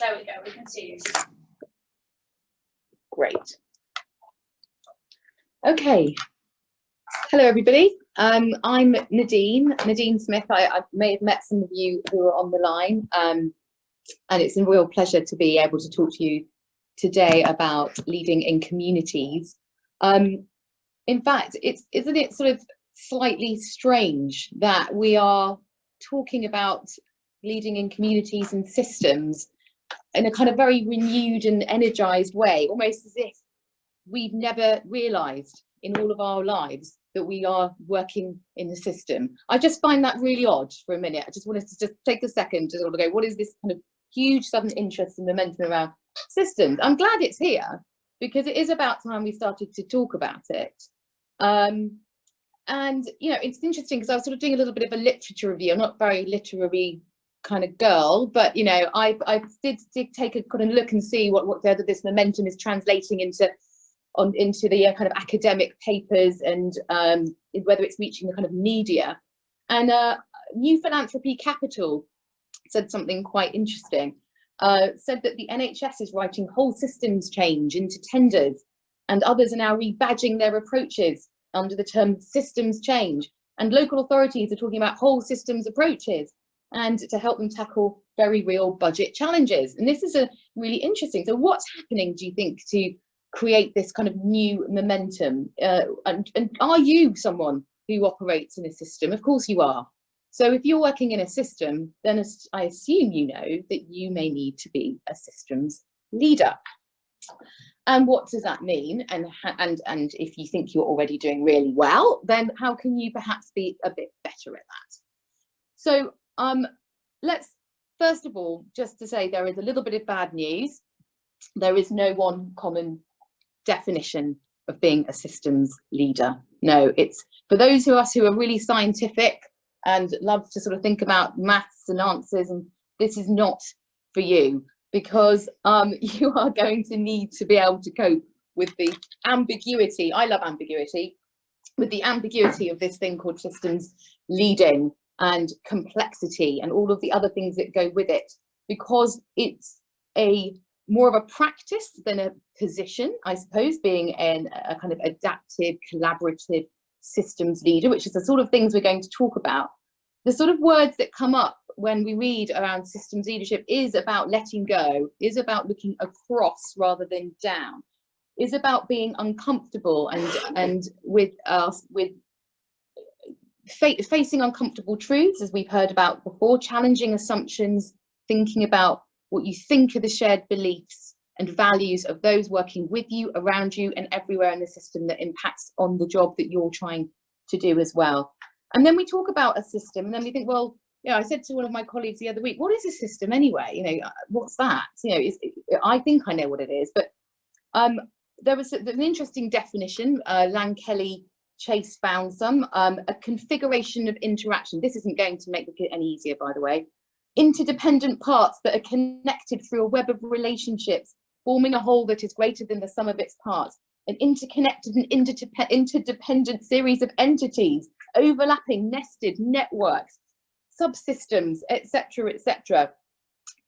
There we go, we can see you. Great. Okay. Hello, everybody. Um, I'm Nadine, Nadine Smith. I, I, may have met some of you who are on the line, um, and it's a real pleasure to be able to talk to you today about leading in communities. Um, in fact, it's isn't it sort of slightly strange that we are talking about leading in communities and systems in a kind of very renewed and energized way, almost as if we've never realized in all of our lives that we are working in the system. I just find that really odd for a minute. I just wanted to just take a second to sort of go, what is this kind of huge sudden interest and momentum around systems? I'm glad it's here because it is about time we started to talk about it. Um, and, you know, it's interesting because I was sort of doing a little bit of a literature review. I'm not very literary kind of girl, but you know, I I did, did take a kind of look and see what what whether this momentum is translating into on into the uh, kind of academic papers and um, whether it's reaching the kind of media. And uh, New Philanthropy Capital said something quite interesting. Uh, said that the NHS is writing whole systems change into tenders, and others are now rebadging their approaches under the term systems change. And local authorities are talking about whole systems approaches and to help them tackle very real budget challenges. And this is a really interesting. So what's happening, do you think, to create this kind of new momentum? Uh, and, and are you someone who operates in a system? Of course you are. So if you're working in a system, then I assume you know that you may need to be a systems leader. And what does that mean? And, and, and if you think you're already doing really well, then how can you perhaps be a bit better at that? So um, let's first of all, just to say there is a little bit of bad news. There is no one common definition of being a systems leader. No, it's for those of us who are really scientific and love to sort of think about maths and answers, and this is not for you because um, you are going to need to be able to cope with the ambiguity. I love ambiguity, with the ambiguity of this thing called systems leading and complexity and all of the other things that go with it because it's a more of a practice than a position, I suppose, being an, a kind of adaptive, collaborative systems leader, which is the sort of things we're going to talk about. The sort of words that come up when we read around systems leadership is about letting go, is about looking across rather than down, is about being uncomfortable and and with us with facing uncomfortable truths, as we've heard about before, challenging assumptions, thinking about what you think are the shared beliefs and values of those working with you, around you, and everywhere in the system that impacts on the job that you're trying to do as well. And then we talk about a system, and then we think, well, you know, I said to one of my colleagues the other week, what is a system anyway? You know, uh, what's that? You know, I think I know what it is, but um, there was an interesting definition. Uh, Lankelly Chase found some, um, a configuration of interaction. This isn't going to make it any easier, by the way. Interdependent parts that are connected through a web of relationships, forming a whole that is greater than the sum of its parts. An interconnected and interdependent series of entities, overlapping, nested networks, subsystems, etc., etc.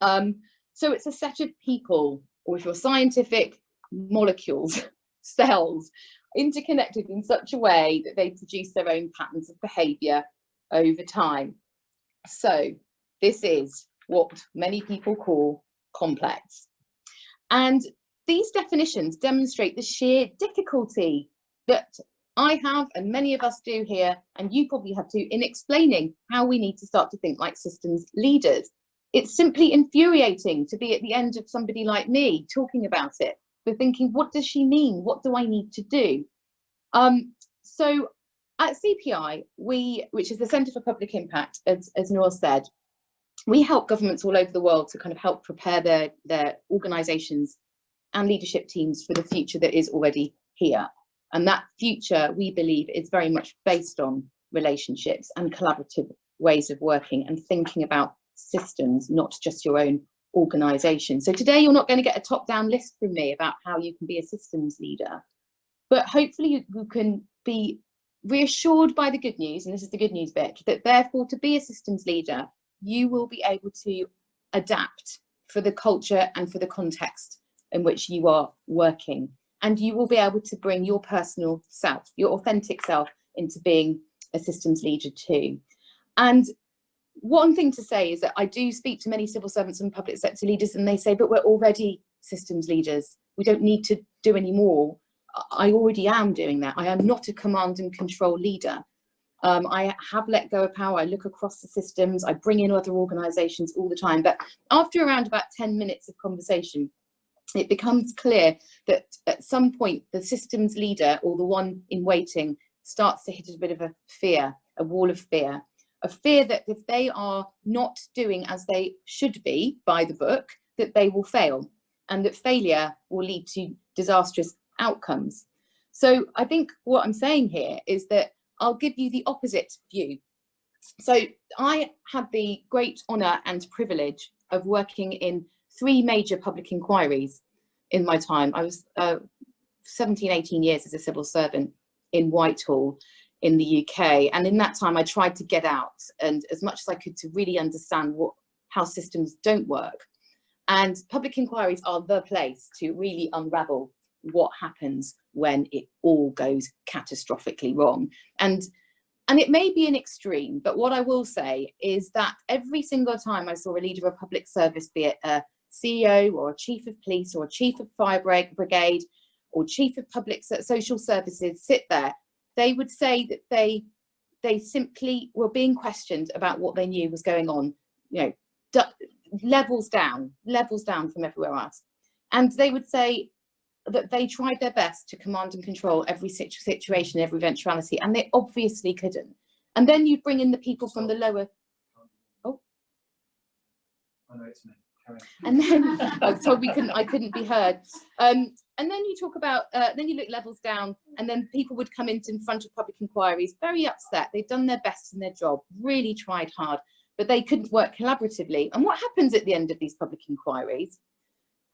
Um, so it's a set of people, or if you're scientific, molecules, cells, interconnected in such a way that they produce their own patterns of behavior over time. So this is what many people call complex. And these definitions demonstrate the sheer difficulty that I have and many of us do here, and you probably have too, in explaining how we need to start to think like systems leaders. It's simply infuriating to be at the end of somebody like me talking about it we're thinking, what does she mean? What do I need to do? Um, so at CPI, we, which is the Centre for Public Impact, as, as Noor said, we help governments all over the world to kind of help prepare their, their organisations and leadership teams for the future that is already here. And that future, we believe, is very much based on relationships and collaborative ways of working and thinking about systems, not just your own organisation. So today you're not going to get a top-down list from me about how you can be a systems leader, but hopefully you, you can be reassured by the good news, and this is the good news bit, that therefore to be a systems leader, you will be able to adapt for the culture and for the context in which you are working. And you will be able to bring your personal self, your authentic self into being a systems leader too. And one thing to say is that I do speak to many civil servants and public sector leaders and they say, but we're already systems leaders. We don't need to do any more. I already am doing that. I am not a command and control leader. Um, I have let go of power. I look across the systems. I bring in other organisations all the time. But after around about 10 minutes of conversation, it becomes clear that at some point the systems leader or the one in waiting starts to hit a bit of a fear, a wall of fear, a fear that if they are not doing as they should be by the book, that they will fail and that failure will lead to disastrous outcomes. So I think what I'm saying here is that I'll give you the opposite view. So I had the great honour and privilege of working in three major public inquiries in my time. I was uh, 17, 18 years as a civil servant in Whitehall in the UK. And in that time, I tried to get out and as much as I could to really understand what how systems don't work. And public inquiries are the place to really unravel what happens when it all goes catastrophically wrong. And, and it may be an extreme, but what I will say is that every single time I saw a leader of a public service, be it a CEO or a chief of police or a chief of fire brigade or chief of public social services sit there, they would say that they they simply were being questioned about what they knew was going on, you know, levels down, levels down from everywhere else. And they would say, that they tried their best to command and control every situ situation, every eventuality, and they obviously couldn't. And then you'd bring in the people from the lower. Oh. I know it's me. And then, oh, so we couldn't, I couldn't be heard. Um, and then you talk about, uh, then you look levels down, and then people would come into in front of public inquiries, very upset. They've done their best in their job, really tried hard, but they couldn't work collaboratively. And what happens at the end of these public inquiries?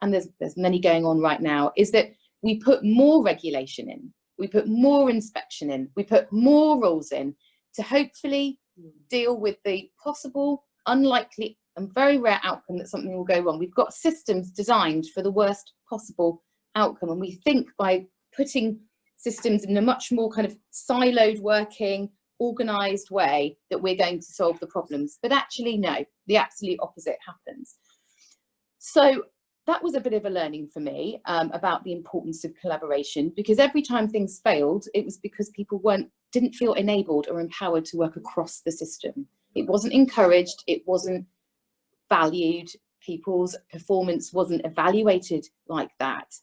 and there's, there's many going on right now, is that we put more regulation in, we put more inspection in, we put more rules in to hopefully deal with the possible, unlikely and very rare outcome that something will go wrong. We've got systems designed for the worst possible outcome and we think by putting systems in a much more kind of siloed working, organized way that we're going to solve the problems. But actually, no, the absolute opposite happens. So that was a bit of a learning for me um, about the importance of collaboration because every time things failed, it was because people weren't didn't feel enabled or empowered to work across the system. It wasn't encouraged, it wasn't valued, people's performance wasn't evaluated like that.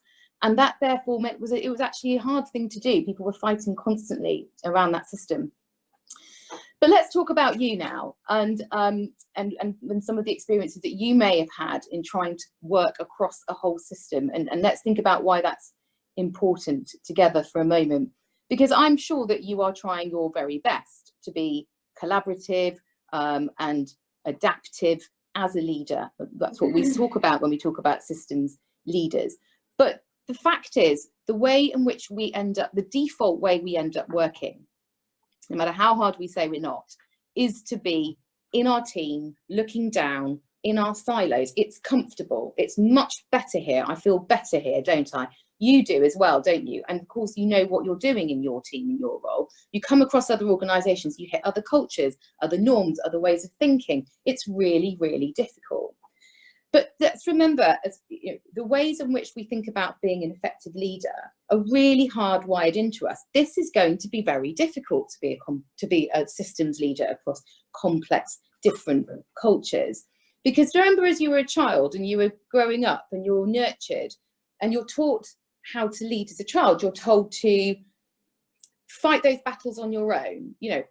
And that therefore meant was it was actually a hard thing to do. People were fighting constantly around that system. But let's talk about you now and, um, and, and, and, some of the experiences that you may have had in trying to work across a whole system. And, and let's think about why that's important together for a moment. Because I'm sure that you are trying your very best to be collaborative um, and adaptive as a leader. That's what we mm-hmm. talk about when we talk about systems leaders. But the fact is, the way in which we end up, the default way we end up working no matter how hard we say we're not, is to be in our team, looking down, in our silos. It's comfortable. It's much better here. I feel better here, don't I? You do as well, don't you? And of course, you know what you're doing in your team, in your role. You come across other organizations, you hit other cultures, other norms, other ways of thinking. It's really, really difficult. But let's remember as, you know, the ways in which we think about being an effective leader are really hardwired into us. This is going to be very difficult to be a, to be a systems leader across complex, different cultures. Because remember as you were a child and you were growing up and you're nurtured and you're taught how to lead as a child, you're told to fight those battles on your own, you know,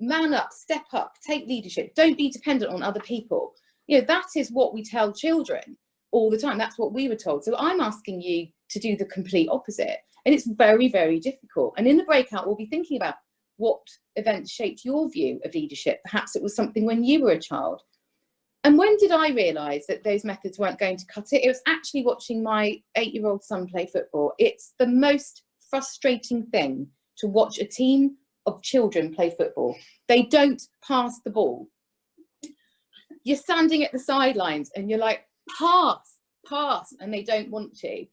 man up, step up, take leadership, don't be dependent on other people you know, that is what we tell children all the time. That's what we were told. So I'm asking you to do the complete opposite. And it's very, very difficult. And in the breakout, we'll be thinking about what events shaped your view of leadership. Perhaps it was something when you were a child. And when did I realise that those methods weren't going to cut it? It was actually watching my eight-year-old son play football. It's the most frustrating thing to watch a team of children play football. They don't pass the ball you're standing at the sidelines and you're like, pass, pass, and they don't want to.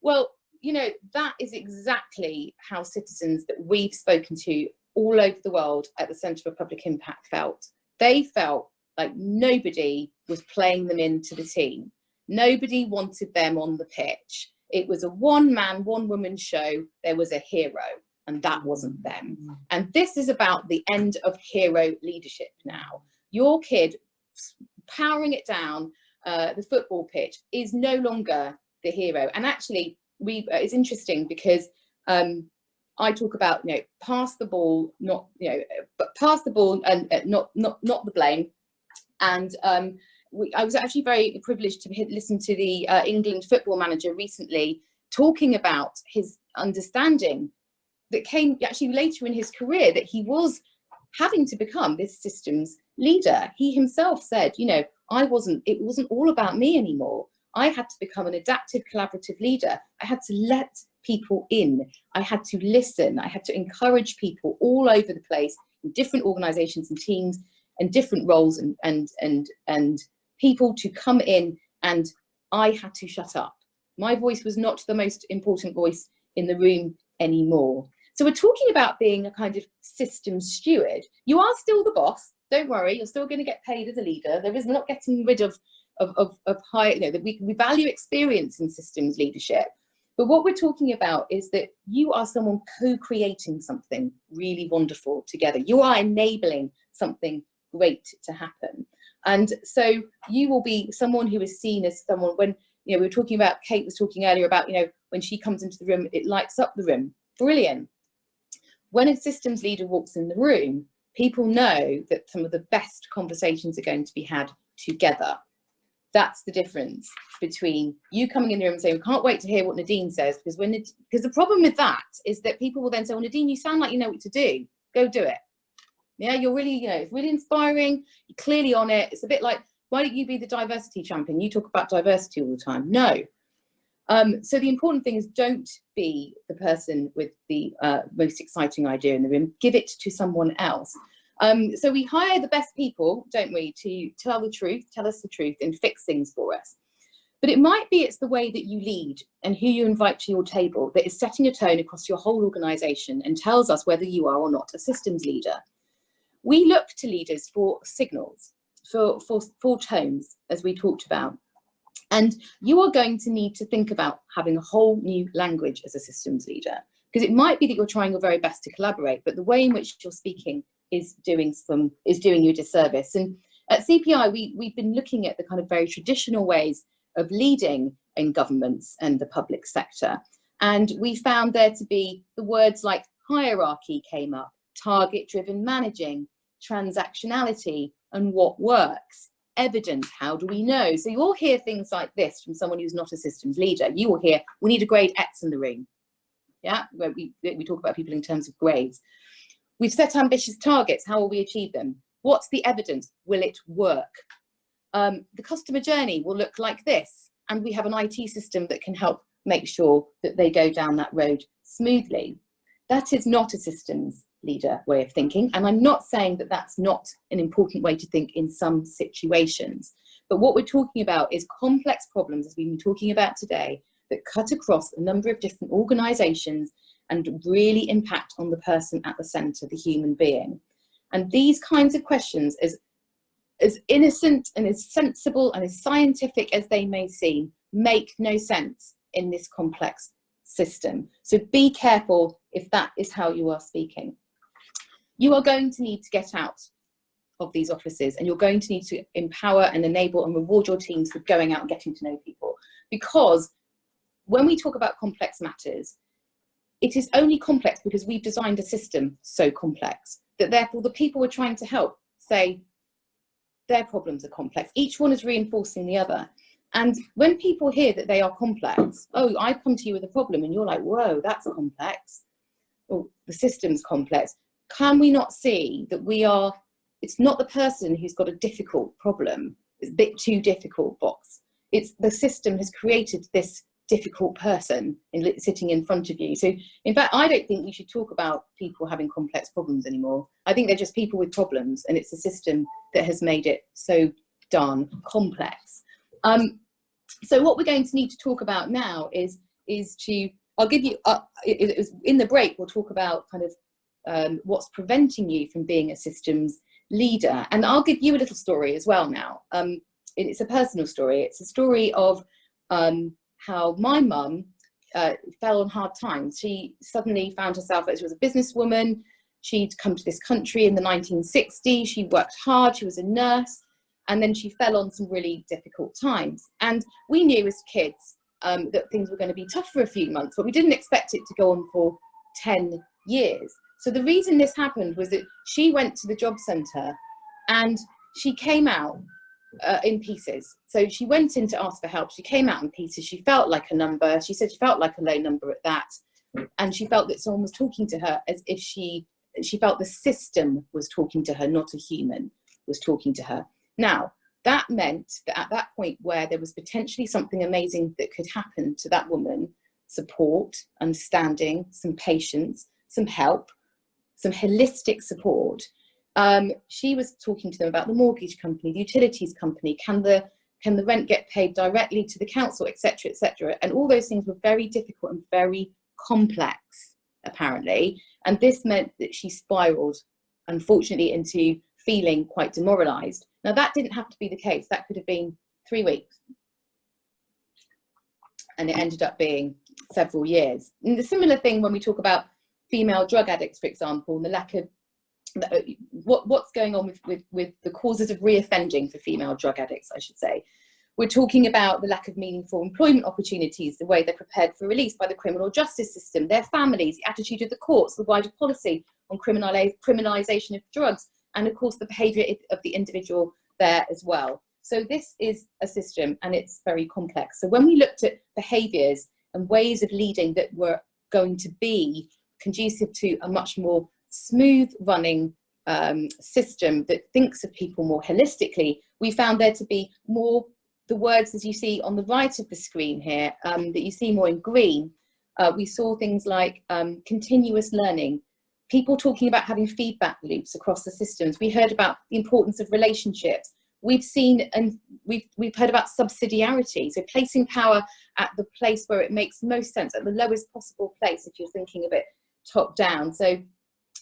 Well, you know, that is exactly how citizens that we've spoken to all over the world at the Centre for Public Impact felt. They felt like nobody was playing them into the team. Nobody wanted them on the pitch. It was a one man, one woman show. There was a hero and that wasn't them. And this is about the end of hero leadership now. Your kid powering it down uh, the football pitch is no longer the hero. And actually, we uh, it's interesting because um, I talk about you know pass the ball, not you know, but pass the ball and uh, not not not the blame. And um, we, I was actually very privileged to listen to the uh, England football manager recently talking about his understanding that came actually later in his career that he was having to become this system's leader. He himself said, you know, I wasn't, it wasn't all about me anymore. I had to become an adaptive collaborative leader. I had to let people in. I had to listen. I had to encourage people all over the place in different organizations and teams and different roles and, and, and, and people to come in and I had to shut up. My voice was not the most important voice in the room anymore. So we're talking about being a kind of system steward. You are still the boss. Don't worry, you're still going to get paid as a leader. There is not getting rid of of, of, of high, you know, that we, we value experience in systems leadership. But what we're talking about is that you are someone co-creating something really wonderful together. You are enabling something great to happen. And so you will be someone who is seen as someone when, you know, we were talking about, Kate was talking earlier about, you know, when she comes into the room, it lights up the room. Brilliant when a systems leader walks in the room, people know that some of the best conversations are going to be had together. That's the difference between you coming in the room and saying, we can't wait to hear what Nadine says, because when because the problem with that is that people will then say, well, Nadine, you sound like you know what to do. Go do it. Yeah, you're really, you know, it's really inspiring. You're clearly on it. It's a bit like, why don't you be the diversity champion? You talk about diversity all the time. No, um, so the important thing is don't be the person with the uh, most exciting idea in the room, give it to someone else. Um, so we hire the best people, don't we, to tell the truth, tell us the truth and fix things for us. But it might be it's the way that you lead and who you invite to your table that is setting a tone across your whole organisation and tells us whether you are or not a systems leader. We look to leaders for signals, for, for, for tones, as we talked about. And you are going to need to think about having a whole new language as a systems leader, because it might be that you're trying your very best to collaborate, but the way in which you're speaking is doing some is doing you a disservice. And at CPI, we, we've been looking at the kind of very traditional ways of leading in governments and the public sector. And we found there to be the words like hierarchy came up, target driven managing, transactionality, and what works evidence, how do we know? So you all hear things like this from someone who's not a systems leader. You will hear, we need a grade X in the room. Yeah, where we, we talk about people in terms of grades. We've set ambitious targets, how will we achieve them? What's the evidence? Will it work? Um, the customer journey will look like this, and we have an IT system that can help make sure that they go down that road smoothly. That is not a systems leader way of thinking. And I'm not saying that that's not an important way to think in some situations. But what we're talking about is complex problems, as we've been talking about today, that cut across a number of different organizations and really impact on the person at the center, the human being. And these kinds of questions, as, as innocent and as sensible and as scientific as they may seem, make no sense in this complex system. So be careful if that is how you are speaking you are going to need to get out of these offices and you're going to need to empower and enable and reward your teams for going out and getting to know people. Because when we talk about complex matters, it is only complex because we've designed a system so complex that therefore the people we're trying to help say their problems are complex. Each one is reinforcing the other. And when people hear that they are complex, oh, I come to you with a problem and you're like, whoa, that's complex. Oh, the system's complex can we not see that we are, it's not the person who's got a difficult problem, it's a bit too difficult box. It's the system has created this difficult person in, sitting in front of you. So in fact, I don't think we should talk about people having complex problems anymore. I think they're just people with problems and it's the system that has made it so darn complex. Um, so what we're going to need to talk about now is is to I'll give you uh, it, it was in the break we'll talk about kind of um, what's preventing you from being a systems leader. And I'll give you a little story as well now. Um, it's a personal story. It's a story of um, how my mum uh, fell on hard times. She suddenly found herself as she was a businesswoman. She'd come to this country in the 1960s she worked hard. She was a nurse. And then she fell on some really difficult times. And we knew as kids um, that things were going to be tough for a few months, but we didn't expect it to go on for 10 years. So the reason this happened was that she went to the job centre and she came out uh, in pieces. So she went in to ask for help. She came out in pieces. She felt like a number. She said she felt like a low number at that. And she felt that someone was talking to her as if she, she felt the system was talking to her, not a human was talking to her. Now, that meant that at that point where there was potentially something amazing that could happen to that woman, support, understanding, some patience, some help, some holistic support, um, she was talking to them about the mortgage company, the utilities company, can the, can the rent get paid directly to the council, etc., etc. And all those things were very difficult and very complex, apparently. And this meant that she spiraled, unfortunately, into feeling quite demoralized. Now that didn't have to be the case. That could have been three weeks. And it ended up being several years. And the similar thing when we talk about female drug addicts, for example, and the lack of uh, what, what's going on with, with, with the causes of reoffending for female drug addicts, I should say. We're talking about the lack of meaningful employment opportunities, the way they're prepared for release by the criminal justice system, their families, the attitude of the courts, the wider policy on criminalisation of drugs, and of course the behavior of the individual there as well. So this is a system and it's very complex. So when we looked at behaviors and ways of leading that were going to be conducive to a much more smooth running um, system that thinks of people more holistically, we found there to be more, the words as you see on the right of the screen here, um, that you see more in green, uh, we saw things like um, continuous learning, people talking about having feedback loops across the systems. We heard about the importance of relationships. We've seen and we've, we've heard about subsidiarity, so placing power at the place where it makes most sense, at the lowest possible place if you're thinking of bit top down. So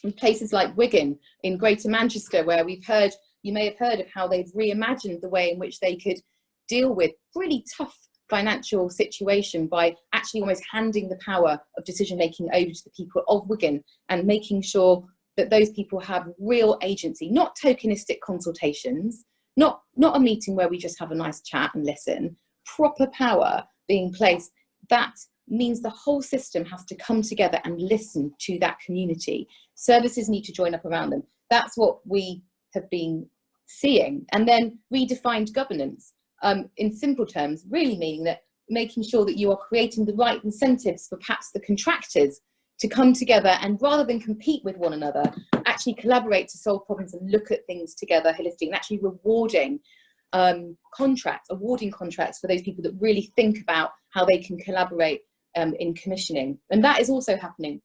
in places like Wigan in Greater Manchester, where we've heard, you may have heard of how they've reimagined the way in which they could deal with really tough financial situation by actually almost handing the power of decision making over to the people of Wigan and making sure that those people have real agency, not tokenistic consultations, not, not a meeting where we just have a nice chat and listen, proper power being placed, that means the whole system has to come together and listen to that community. Services need to join up around them. That's what we have been seeing. And then redefined governance um, in simple terms, really meaning that making sure that you are creating the right incentives for perhaps the contractors to come together and rather than compete with one another, actually collaborate to solve problems and look at things together holistically and actually rewarding um, contracts, awarding contracts for those people that really think about how they can collaborate um, in commissioning. And that is also happening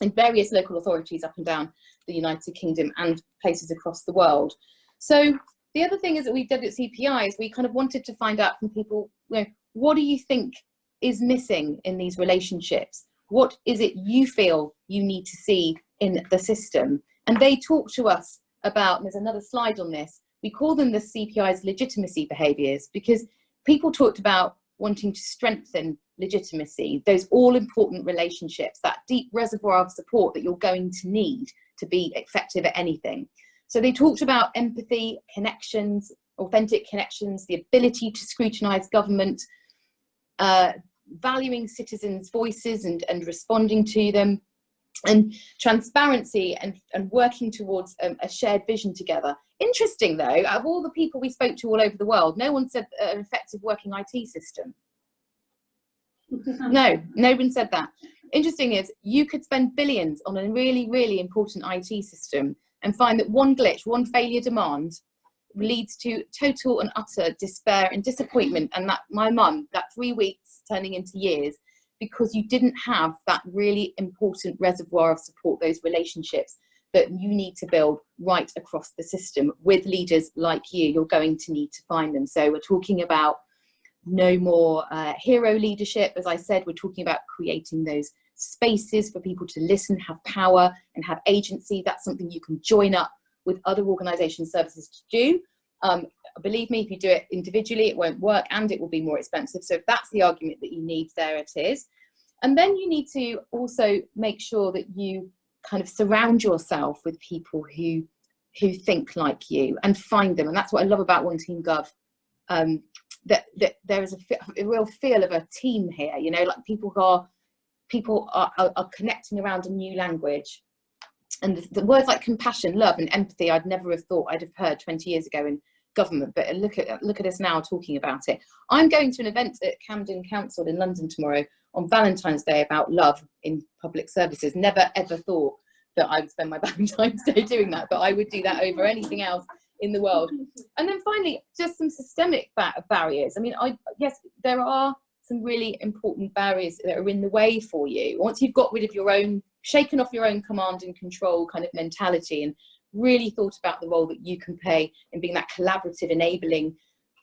in various local authorities up and down the United Kingdom and places across the world. So the other thing is that we did at CPI is we kind of wanted to find out from people, you know, what do you think is missing in these relationships? What is it you feel you need to see in the system? And they talk to us about, there's another slide on this, we call them the CPI's legitimacy behaviours because people talked about wanting to strengthen legitimacy, those all important relationships, that deep reservoir of support that you're going to need to be effective at anything. So they talked about empathy, connections, authentic connections, the ability to scrutinise government, uh, valuing citizens' voices and, and responding to them, and transparency and, and working towards um, a shared vision together. Interesting though, out of all the people we spoke to all over the world, no one said an effective working IT system. No, no one said that. Interesting is you could spend billions on a really, really important IT system and find that one glitch, one failure demand leads to total and utter despair and disappointment and that my mum, that three weeks turning into years, because you didn't have that really important reservoir of support, those relationships that you need to build right across the system with leaders like you, you're going to need to find them. So we're talking about no more uh, hero leadership. As I said, we're talking about creating those spaces for people to listen, have power and have agency. That's something you can join up with other organisation services to do. Um, believe me, if you do it individually, it won't work and it will be more expensive. So if that's the argument that you need, there it is. And then you need to also make sure that you kind of surround yourself with people who who think like you and find them. And that's what I love about One Team Gov. Um, that, that there is a, a, real feel of a team here, you know, like people are people are, are, are connecting around a new language. And the, the, words like compassion, love and empathy, I'd never have thought I'd have heard 20 years ago in government, but look at, look at us now talking about it. I'm going to an event at Camden Council in London tomorrow on Valentine's Day about love in public services. Never ever thought that I would spend my Valentine's Day doing that, but I would do that over anything else in the world. And then finally, just some systemic barriers. I mean, I yes, there are some really important barriers that are in the way for you. Once you've got rid of your own, shaken off your own command and control kind of mentality and really thought about the role that you can play in being that collaborative, enabling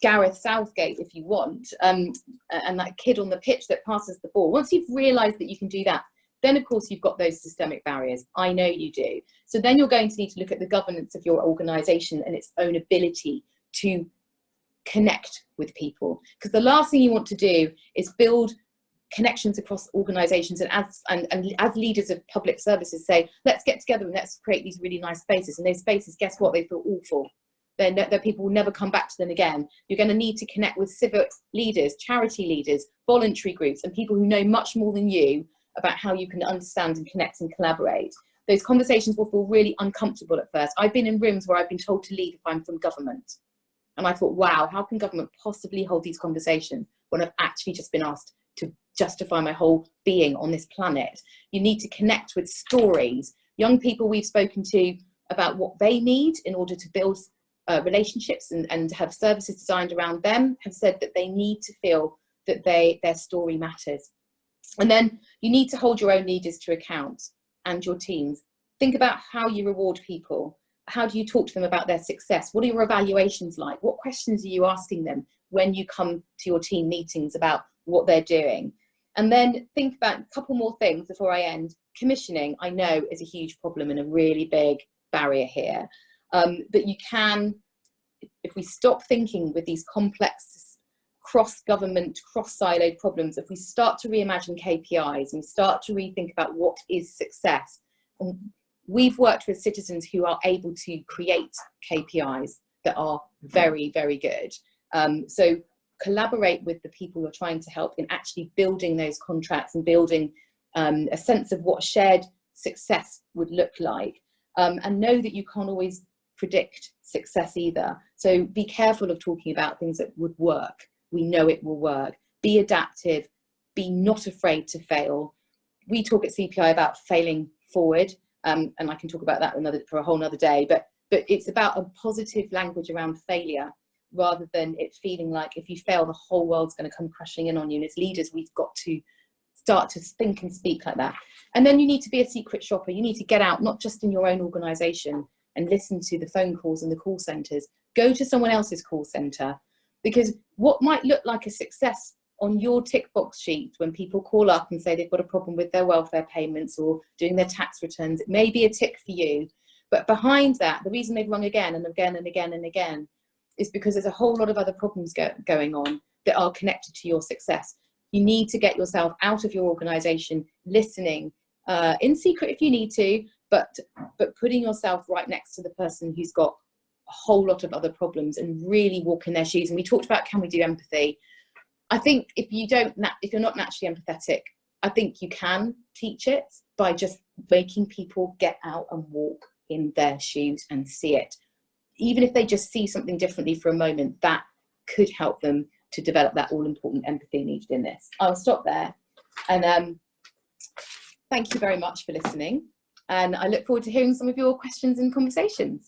Gareth Southgate, if you want, um, and that kid on the pitch that passes the ball. Once you've realised that you can do that, then of course you've got those systemic barriers. I know you do. So then you're going to need to look at the governance of your organisation and its own ability to connect with people. Because the last thing you want to do is build connections across organizations and as and, and as leaders of public services say let's get together and let's create these really nice spaces and those spaces guess what they feel awful then that people will never come back to them again you're going to need to connect with civic leaders charity leaders voluntary groups and people who know much more than you about how you can understand and connect and collaborate those conversations will feel really uncomfortable at first i've been in rooms where i've been told to leave if i'm from government and i thought wow how can government possibly hold these conversations when i've actually just been asked to justify my whole being on this planet. You need to connect with stories. Young people we've spoken to about what they need in order to build uh, relationships and, and have services designed around them have said that they need to feel that they their story matters. And then you need to hold your own leaders to account and your teams. Think about how you reward people. How do you talk to them about their success? What are your evaluations like? What questions are you asking them when you come to your team meetings about what they're doing. And then think about a couple more things before I end. Commissioning, I know, is a huge problem and a really big barrier here. Um, but you can, if we stop thinking with these complex cross-government, cross-siloed problems, if we start to reimagine KPIs and start to rethink about what is success, and we've worked with citizens who are able to create KPIs that are very, very good. Um, so collaborate with the people you're trying to help in actually building those contracts and building um, a sense of what shared success would look like. Um, and know that you can't always predict success either. So be careful of talking about things that would work. We know it will work. Be adaptive, be not afraid to fail. We talk at CPI about failing forward, um, and I can talk about that another, for a whole nother day, but, but it's about a positive language around failure rather than it feeling like if you fail, the whole world's going to come crashing in on you. And as leaders, we've got to start to think and speak like that. And then you need to be a secret shopper. You need to get out, not just in your own organization and listen to the phone calls and the call centers. Go to someone else's call center because what might look like a success on your tick box sheet when people call up and say they've got a problem with their welfare payments or doing their tax returns, it may be a tick for you. But behind that, the reason they've rung again and again and again and again is because there's a whole lot of other problems go going on that are connected to your success. You need to get yourself out of your organization, listening uh, in secret if you need to, but, but putting yourself right next to the person who's got a whole lot of other problems and really walk in their shoes. And we talked about can we do empathy? I think if you don't, if you're not naturally empathetic, I think you can teach it by just making people get out and walk in their shoes and see it even if they just see something differently for a moment, that could help them to develop that all important empathy needed in this. I'll stop there. And um, thank you very much for listening. And I look forward to hearing some of your questions and conversations.